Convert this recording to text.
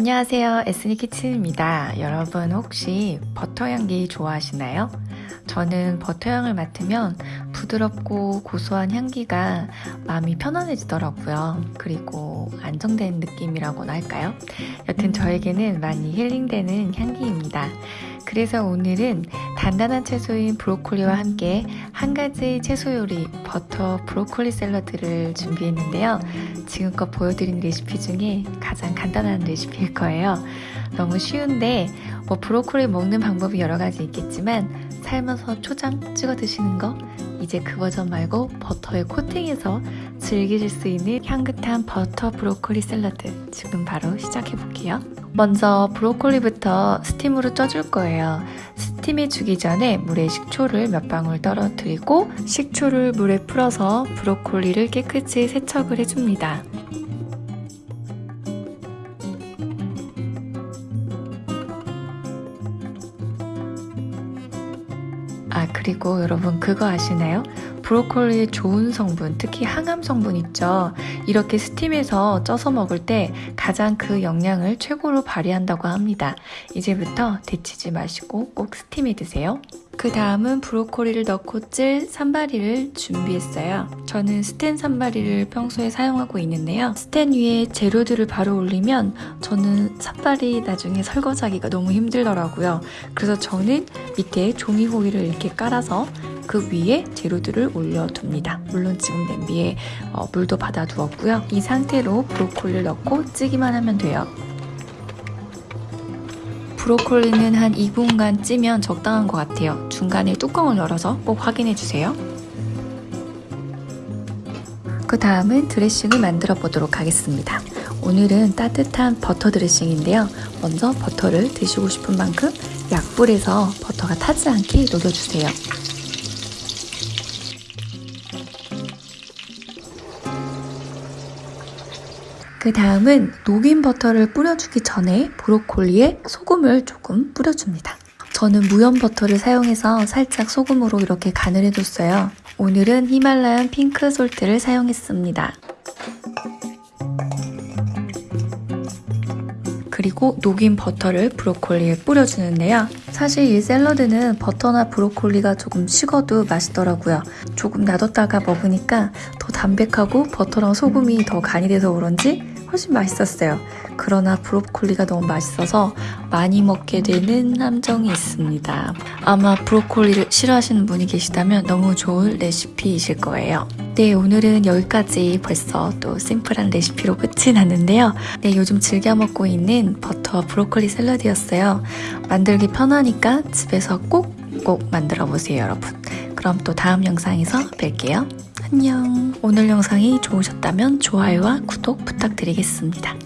안녕하세요. 에스니 키친입니다. 여러분 혹시 버터 향기 좋아하시나요? 저는 버터 향을 맡으면 부드럽고 고소한 향기가 마음이 편안해지더라고요. 그리고 안정된 느낌이라고나 할까요? 여튼 저에게는 많이 힐링되는 향기입니다. 그래서 오늘은 단단한 채소인 브로콜리와 함께 한 가지 채소 요리 버터 브로콜리 샐러드를 준비했는데요. 지금껏 보여드린 레시피 중에 가장 간단한 레시피일 거예요. 너무 쉬운데 뭐 브로콜리 먹는 방법이 여러 가지 있겠지만 삶아서 초장 찍어 드시는 거 이제 그 버전 말고 버터에 코팅해서 즐기실 수 있는 향긋한 버터 브로콜리 샐러드 지금 바로 시작해 볼게요. 먼저 브로콜리부터 스팀으로 쪄줄 거예요. 스팀해 주기 전에 물에 식초를 몇 방울 떨어뜨리고 식초를 물에 풀어서 브로콜리를 깨끗이 세척을 해줍니다. 아 그리고 여러분 그거 아시나요? 브로콜리의 좋은 성분, 특히 항암 성분 있죠. 이렇게 스팀해서 쪄서 먹을 때 가장 그 영양을 최고로 발휘한다고 합니다. 이제부터 데치지 마시고 꼭 스팀해 드세요. 그 다음은 브로콜리를 넣고 찔 산바리를 준비했어요. 저는 스텐 산바리를 평소에 사용하고 있는데요. 스텐 위에 재료들을 바로 올리면 저는 산바리 나중에 설거지하기가 너무 힘들더라고요. 그래서 저는 밑에 종이 호일을 이렇게 깔아서 그 위에 재료들을 올려둡니다. 물론 지금 냄비에 어, 물도 받아두었고요. 이 상태로 브로콜리를 넣고 찌기만 하면 돼요. 브로콜리는 한 2분간 찌면 적당한 것 같아요. 중간에 뚜껑을 열어서 꼭 확인해 주세요. 그 다음은 드레싱을 만들어 보도록 하겠습니다. 오늘은 따뜻한 버터 드레싱인데요. 먼저 버터를 드시고 싶은 만큼 약불에서 버터가 타지 않게 녹여주세요. 그 다음은 녹인 버터를 뿌려주기 전에 브로콜리에 소금을 조금 뿌려줍니다. 저는 무염 버터를 사용해서 살짝 소금으로 이렇게 간을 해뒀어요. 오늘은 Himalayan pink salt를 사용했습니다. 그리고 녹인 버터를 브로콜리에 뿌려주는데요. 사실 이 샐러드는 버터나 브로콜리가 조금 식어도 맛있더라고요. 조금 놔뒀다가 먹으니까 더 담백하고 버터랑 소금이 더 간이 돼서 그런지 훨씬 맛있었어요. 그러나 브로콜리가 너무 맛있어서 많이 먹게 되는 함정이 있습니다. 아마 브로콜리를 싫어하시는 분이 계시다면 너무 좋은 레시피이실 거예요. 네, 오늘은 여기까지 벌써 또 심플한 레시피로 끝이 났는데요. 네, 요즘 즐겨 먹고 있는 버터 브로콜리 샐러드였어요. 만들기 편하니까 집에서 꼭꼭 만들어 보세요, 여러분. 그럼 또 다음 영상에서 뵐게요. 안녕. 오늘 영상이 좋으셨다면 좋아요와 구독 부탁드리겠습니다.